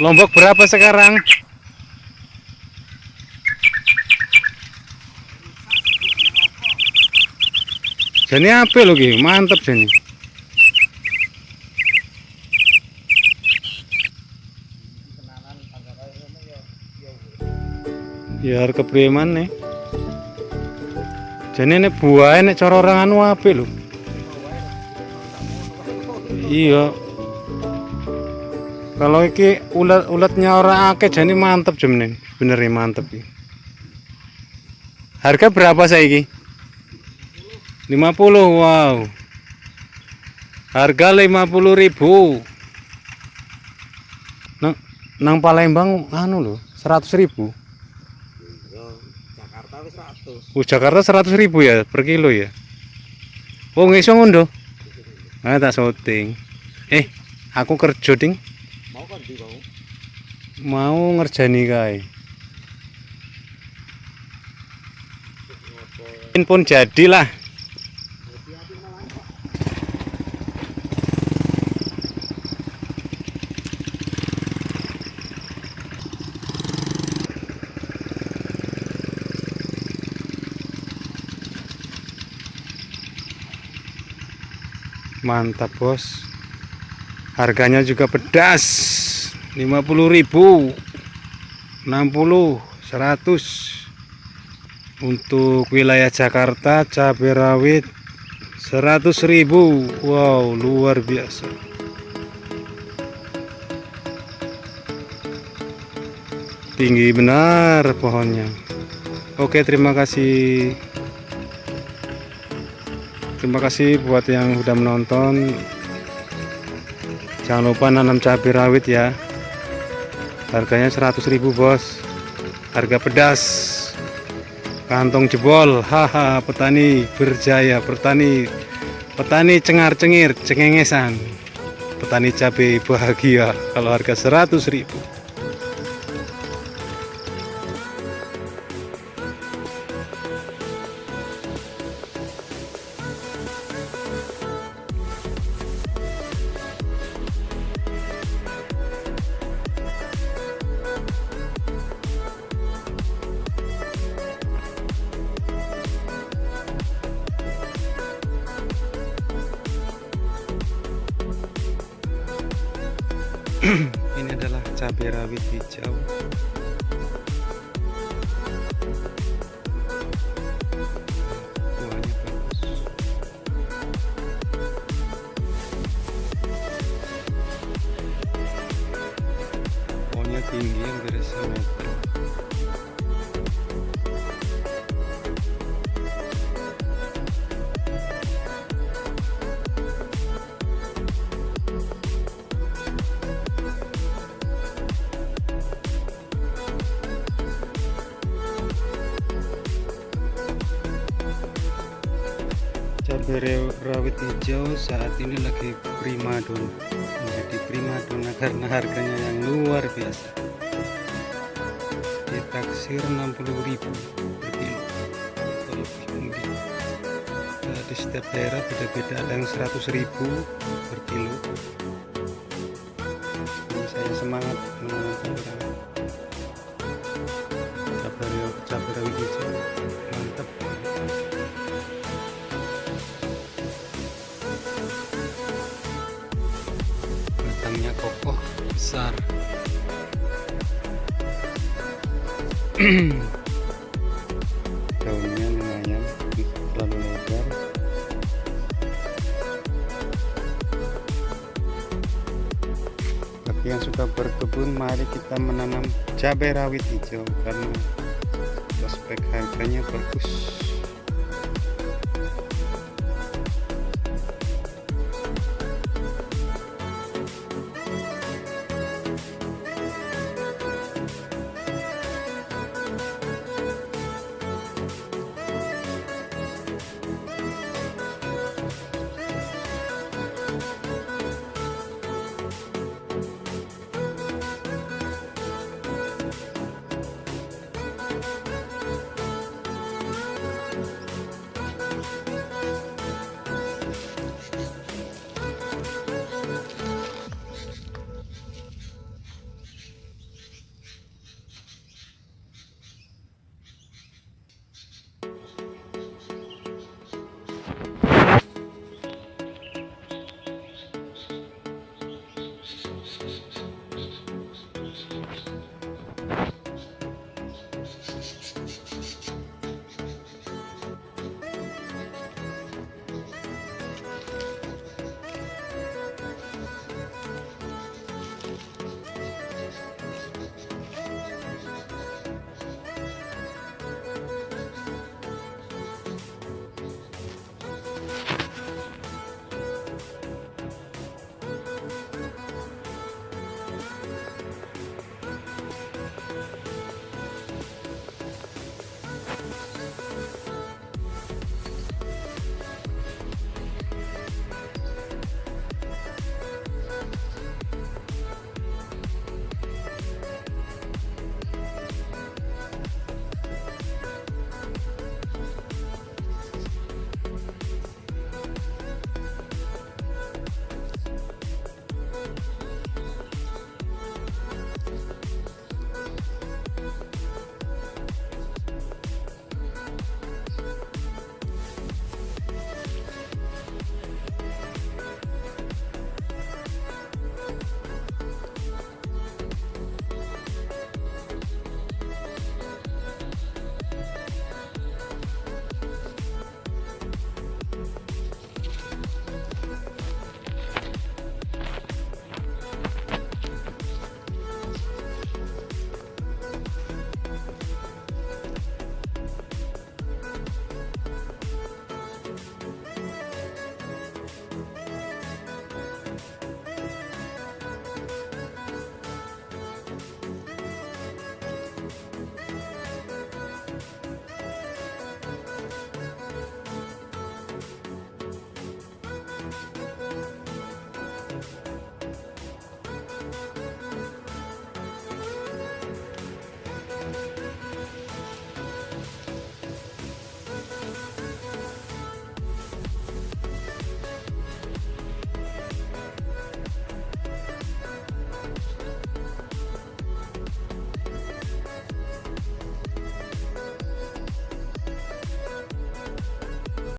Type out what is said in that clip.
Lombok berapa sekarang? Jadi apa lo Ki? Mantap jadi. Ya harga preman nih. Jadi ini buah ini cara orang anu apa lo? Iya. Kalau iki ulat ulatnya orang akeh jadi mantep nih, bener mantep iki. Harga berapa saya iki? 50 wow. Harga 50 ribu. Nang nang Palembang anu loh, 100 ribu. Jakarta wis 100. Oh, Jakarta 100 ribu ya per kilo ya. Oh ngiso ngono. Ah tak syuting. Eh, aku kerja ding. Mau kan di mau. Mau ngerjani kae. Ini pun jadilah. Mantap, Bos. Harganya juga pedas. 50.000. 60, 100. Untuk wilayah Jakarta cabai rawit 100.000. Wow, luar biasa. Tinggi benar pohonnya. Oke, terima kasih. Terima kasih buat yang sudah menonton. Jangan lupa nanam cabai rawit ya. Harganya 100.000, Bos. Harga pedas. Kantong jebol. Haha, petani berjaya, petani petani cengar-cengir, cengengesan. Petani cabai bahagia kalau harga 100.000. ini adalah cabai rawit hijau rawit hijau saat ini lagi primadona menjadi primadona karena harganya yang luar biasa. Ditaksir 60.000 per kilo. Nah, di setiap daerah beda-beda ada yang 100.000 per kilo. Ini saya semangat menanamkan kokoh besar. Daunnya lumayan terlalu lebar. Bagi yang suka berkebun mari kita menanam cabai rawit hijau karena prospek harganya bagus